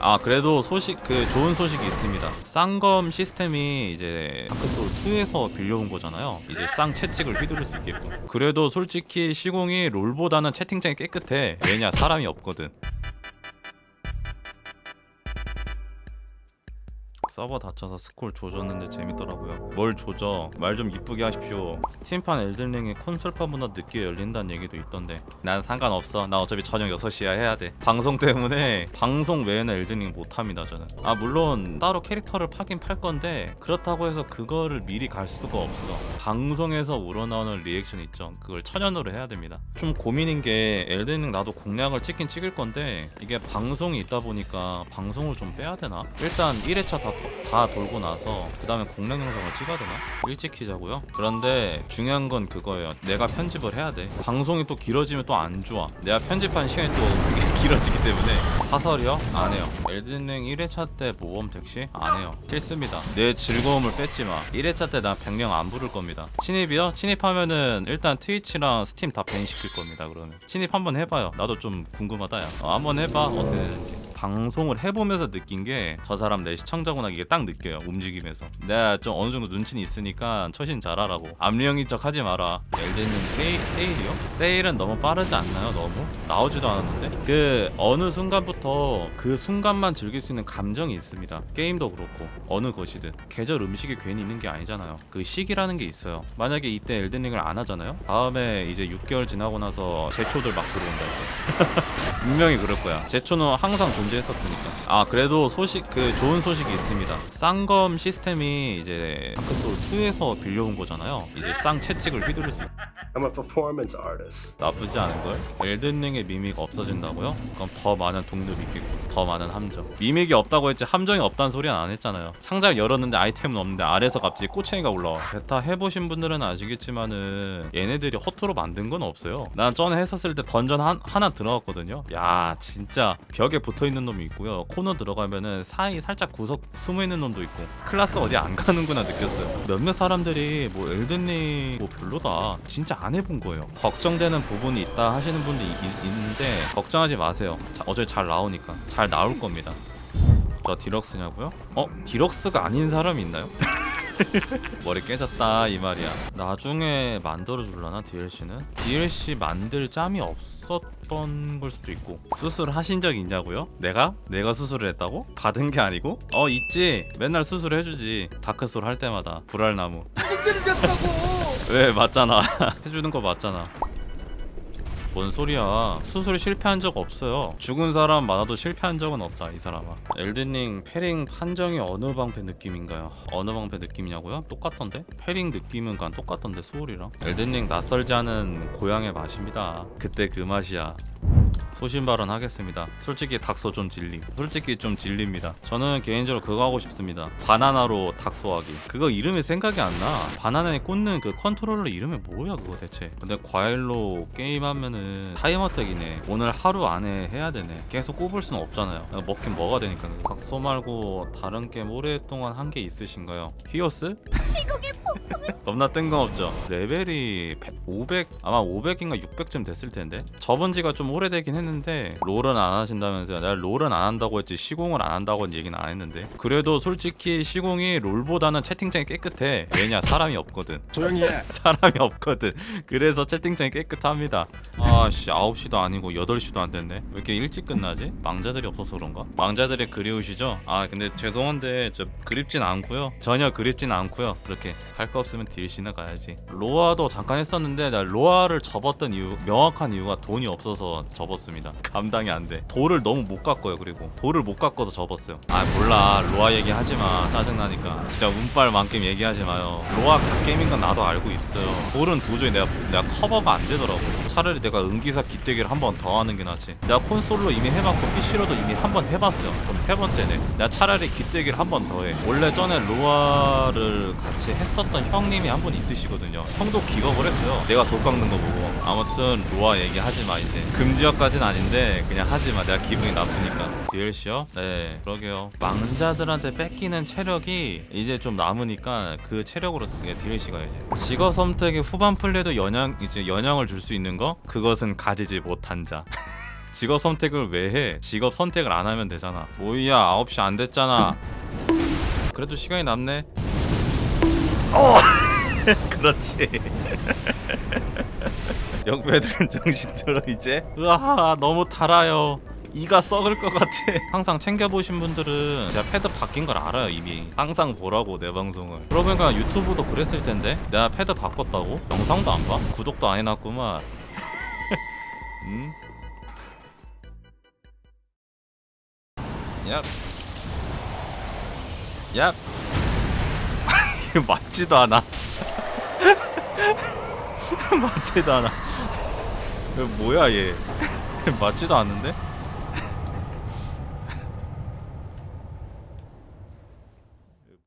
아 그래도 소식 그 좋은 소식이 있습니다. 쌍검 시스템이 이제 다크소울 2에서 빌려온 거잖아요. 이제 쌍 채찍을 휘두를 수 있게끔. 그래도 솔직히 시공이 롤보다는 채팅창이 깨끗해. 왜냐 사람이 없거든 서버 닫혀서 스콜 조졌는데 재밌더라고요. 뭘 조져? 말 좀 이쁘게 하십시오. 스팀판 엘든링이 콘솔판보다 늦게 열린다는 얘기도 있던데. 난 상관없어. 나 어차피 저녁 6시에 해야 돼. 방송 때문에 방송 외에는 엘든링 못합니다 저는. 아 물론 따로 캐릭터를 파긴 팔 건데 그렇다고 해서 그거를 미리 갈 수가 없어. 방송에서 우러나오는 리액션 있죠. 그걸 천연으로 해야 됩니다. 좀 고민인 게 엘든링 나도 공략을 찍긴 찍을 건데 이게 방송이 있다 보니까 방송을 좀 빼야 되나? 일단 1회차 다, 다 돌고 나서 그 다음에 공략 영상을 찍어야 되나? 일찍 키자고요? 그런데 중요한 건 그거예요. 내가 편집을 해야 돼. 방송이 또 길어지면 또 안 좋아. 내가 편집한 시간이 또 길어지기 때문에 사설이요? 안 해요. 엘든링 1회차 때 모험 택시? 안 해요. 싫습니다. 내 즐거움을 뺏지 마. 1회차 때 나 100명 안 부를 겁니다. 침입이요? 침입하면은 일단 트위치랑 스팀 다 ban시킬 겁니다 그러면. 침입 한번 해봐요. 나도 좀 궁금하다 야. 어, 한번 해봐. 어떻게 되는지 방송을 해보면서 느낀 게 저 사람 내 시청자구나 이게 딱 느껴요 움직임에서. 내가 좀 어느 정도 눈치는 있으니까 처신 잘하라고. 암리형인 척 하지 마라. 엘든링 세일, 세일이요? 세일은 너무 빠르지 않나요 너무? 나오지도 않았는데? 그 어느 순간부터 그 순간만 즐길 수 있는 감정이 있습니다. 게임도 그렇고 어느 것이든. 계절 음식이 괜히 있는 게 아니잖아요. 그 시기라는 게 있어요. 만약에 이때 엘든링을 안 하잖아요? 다음에 이제 6개월 지나고 나서 제초들 막 들어온다 이제 분명히 그럴 거야. 제초는 항상 존재했었으니까. 아 그래도 소식 그 좋은 소식이 있습니다. 쌍검 시스템이 이제 다크소울 2에서 빌려온 거잖아요. 이제 쌍 채찍을 휘두를 수 있... I'm a performance artist. 나쁘지 않은 걸. Elden Ring의 mimic이 없어진다고요? 그럼 더 많은 동료이 있겠고 더 많은 함정. 미믹이 없다고 했지 함정이 없다는 소리는 안 했잖아요. 상자를 열었는데 아이템은 없는데 아래서 갑자기 꼬챙이가 올라와. 베타 해보신 분들은 아시겠지만은 얘네들이 허투루 만든 건 없어요. 난 전에 했었을 때 던전 한, 하나 들어갔거든요. 야 진짜 벽에 붙어 있는 놈이 있고요. 코너 들어가면은 사이 살짝 구석 숨어 있는 놈도 있고 클라스 어디 안 가는구나 느꼈어요. 몇몇 사람들이 뭐 Elden Ring 뭐 별로다. 진짜 안 해본 거예요. 걱정되는 부분이 있다 하시는 분도 이- 이- 있는데 걱정하지 마세요. 자, 어차피 잘 나오니까 잘 나올 겁니다. 저 디럭스냐고요? 어? 디럭스가 아닌 사람이 있나요? 머리 깨졌다 이 말이야 나중에 만들어 줄라나 DLC는? DLC 만들 짬이 없었던 걸 수도 있고 수술 하신 적 있냐고요? 내가? 내가 수술을 했다고? 받은 게 아니고? 어 있지 맨날 수술 해주지 다크소울 할 때마다 불알나무. 왜 맞잖아 해주는 거 맞잖아 뭔 소리야? 수술 실패한 적 없어요. 죽은 사람 많아도 실패한 적은 없다 이 사람아. Elden Ring parrying 판정이 어느 방패 느낌인가요? 어느 방패 느낌이냐고요? 똑같던데? parrying 느낌은 그냥 똑같던데 Souls랑? Elden Ring 낯설지 않은 고향의 맛입니다. 그때 그 맛이야 소신 발언 하겠습니다. 솔직히 닥소 좀 질림. 솔직히 좀 질립니다. 저는 개인적으로 그거 하고 싶습니다. 바나나로 닥소하기. 그거 이름이 생각이 안 나. 바나나에 꽂는 그 컨트롤러 이름이 뭐야 그거 대체. 근데 과일로 게임하면은 time attack이네. 오늘 하루 안에 해야 되네. 계속 꼽을 수는 없잖아요. 먹긴 뭐가 되니까. 닥소 말고 다른 게임 오랫동안 한 게 있으신가요? 히오스? 시국의 겁나 뜬금없죠. 레벨이 100, 500 아마 500인가 600쯤 됐을 텐데 접은 지가 좀 오래 되긴 했는데 롤은 안 하신다면서요. 내가 롤은 안 한다고 했지 시공을 안 한다고는 얘기는 안 했는데 그래도 솔직히 시공이 롤보다는 채팅창이 깨끗해. 왜냐 사람이 없거든. 조용히 해. 사람이 없거든. 그래서 채팅창이 깨끗합니다. 아씨 9시도 아니고 8시도 안 됐네. 왜 이렇게 일찍 끝나지? 망자들이 없어서 그런가? 망자들이 그리우시죠? 아 근데 죄송한데 저 그립진 않고요. 전혀 그립진 않고요. 그렇게 할 거 없으면 DLC나 가야지. 로아도 잠깐 했었는데 나 로아를 접었던 이유 명확한 이유가 돈이 없어서 접 었습니다. 감당이 안 돼. 돌을 너무 못 깎아요. 그리고 돌을 못 깎아서 접었어요. 아 몰라 로아 얘기하지 마. 짜증나니까. 진짜 운빨 만큼 얘기하지 마요. 로아 갓게임인 건 나도 알고 있어요. 돌은 도저히 내가 내가 커버가 안 되더라고. 차라리 내가 은기사 기대기를 한 번 더 하는 게 낫지. 내가 콘솔로 이미 해봤고 PC로도 이미 한 번 해봤어요. 그럼 세 번째네. 내가 차라리 기대기를 한 번 더 해. 원래 전에 로아를 같이 했었던 형님이 한 분 있으시거든요. 형도 기겁을 했어요. 내가 돌 깎는 거 보고. 아무튼 로아 얘기하지 마 이제. 금지어까진 아닌데 그냥 하지 마. 내가 기분이 나쁘니까. DLC요? 네, 그러게요. 망자들한테 뺏기는 체력이 이제 좀 남으니까 그 체력으로 DLC 가야지. 직업 선택의 후반 플레이도 영향 이제 영향을 줄 수 있는 거? 그것은 가지지 못한 자. 직업 선택을 왜 해? 직업 선택을 안 하면 되잖아. 뭐야 9시 안 됐잖아. 그래도 시간이 남네. 어. 그렇지. 역배들은 정신 들어 이제. 으아 너무 달아요. 이가 썩을 것 같아. 항상 챙겨보신 분들은 제가 패드 바뀐 걸 알아요 이미. 항상 보라고 내 방송을. 그러고 보니까 유튜브도 그랬을 텐데 내가 패드 바꿨다고? 영상도 안 봐? 구독도 안 해놨구만. 음? 얍. 얍. 이거 맞지도 않아. 맞지도 않아. 뭐야 얘. 맞지도 않는데?